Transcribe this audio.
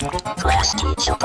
Class teacher.